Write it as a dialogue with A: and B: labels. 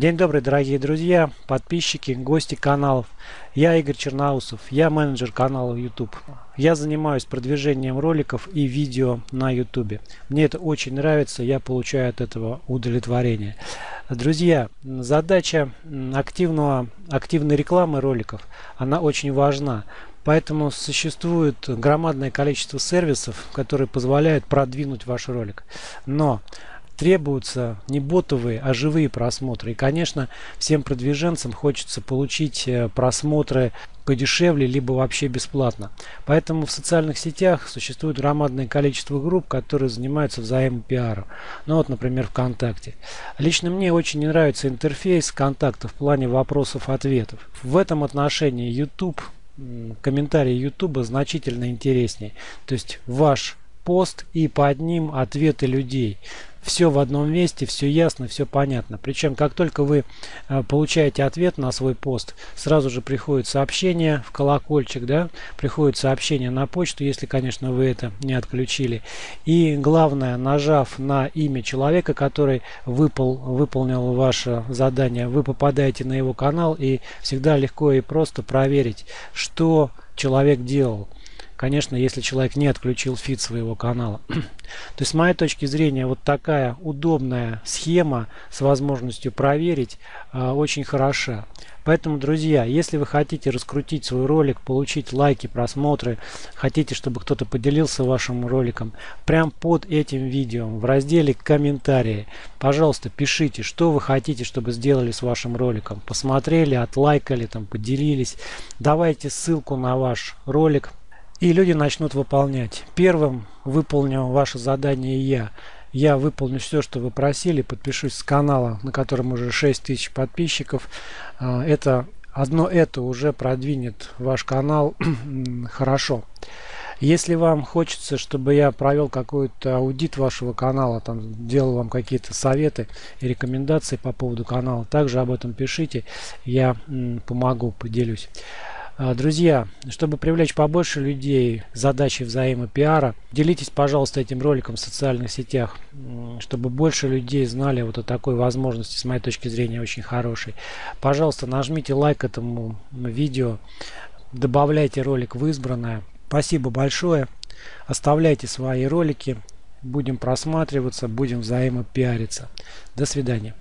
A: День добрый, дорогие друзья, подписчики, гости каналов. Я Игорь Черноусов, я менеджер канала YouTube. Я занимаюсь продвижением роликов и видео на YouTube. Мне это очень нравится, я получаю от этого удовлетворение. Друзья, задача активного, активной рекламы роликов, она очень важна. Поэтому существует громадное количество сервисов, которые позволяют продвинуть ваш ролик. Но требуются не ботовые, а живые просмотры. И, конечно, всем продвиженцам хочется получить э, просмотры подешевле, либо вообще бесплатно. Поэтому в социальных сетях существует громадное количество групп, которые занимаются взаимопиаром. Ну вот, например, ВКонтакте. Лично мне очень не нравится интерфейс ВКонтакта в плане вопросов-ответов. В этом отношении YouTube, комментарии YouTube значительно интереснее. То есть ваш пост и под ним ответы людей все в одном месте, все ясно, все понятно. Причем, как только вы э, получаете ответ на свой пост, сразу же приходит сообщение в колокольчик, да, приходит сообщение на почту, если, конечно, вы это не отключили. И главное, нажав на имя человека, который выпол, выполнил ваше задание, вы попадаете на его канал и всегда легко и просто проверить, что человек делал. Конечно, если человек не отключил фид своего канала. То есть, с моей точки зрения, вот такая удобная схема с возможностью проверить э, очень хороша. Поэтому, друзья, если вы хотите раскрутить свой ролик, получить лайки, просмотры, хотите, чтобы кто-то поделился вашим роликом, прям под этим видео в разделе комментарии, пожалуйста, пишите, что вы хотите, чтобы сделали с вашим роликом. Посмотрели, отлайкали, там, поделились. Давайте ссылку на ваш ролик и люди начнут выполнять. Первым выполню ваше задание я. Я выполню все, что вы просили, подпишусь с канала, на котором уже 6 тысяч подписчиков. А, это одно это уже продвинет ваш канал хорошо. Если вам хочется, чтобы я провел какой-то аудит вашего канала, там делал вам какие-то советы и рекомендации по поводу канала, также об этом пишите, я помогу, поделюсь. А, друзья, чтобы привлечь побольше людей задачи взаимопиара, делитесь, пожалуйста, этим роликом в социальных сетях, чтобы больше людей знали вот о такой возможности, с моей точки зрения, очень хорошей. Пожалуйста, нажмите лайк этому видео, добавляйте ролик в избранное. Спасибо большое. Оставляйте свои ролики. Будем просматриваться, будем взаимопиариться. До свидания.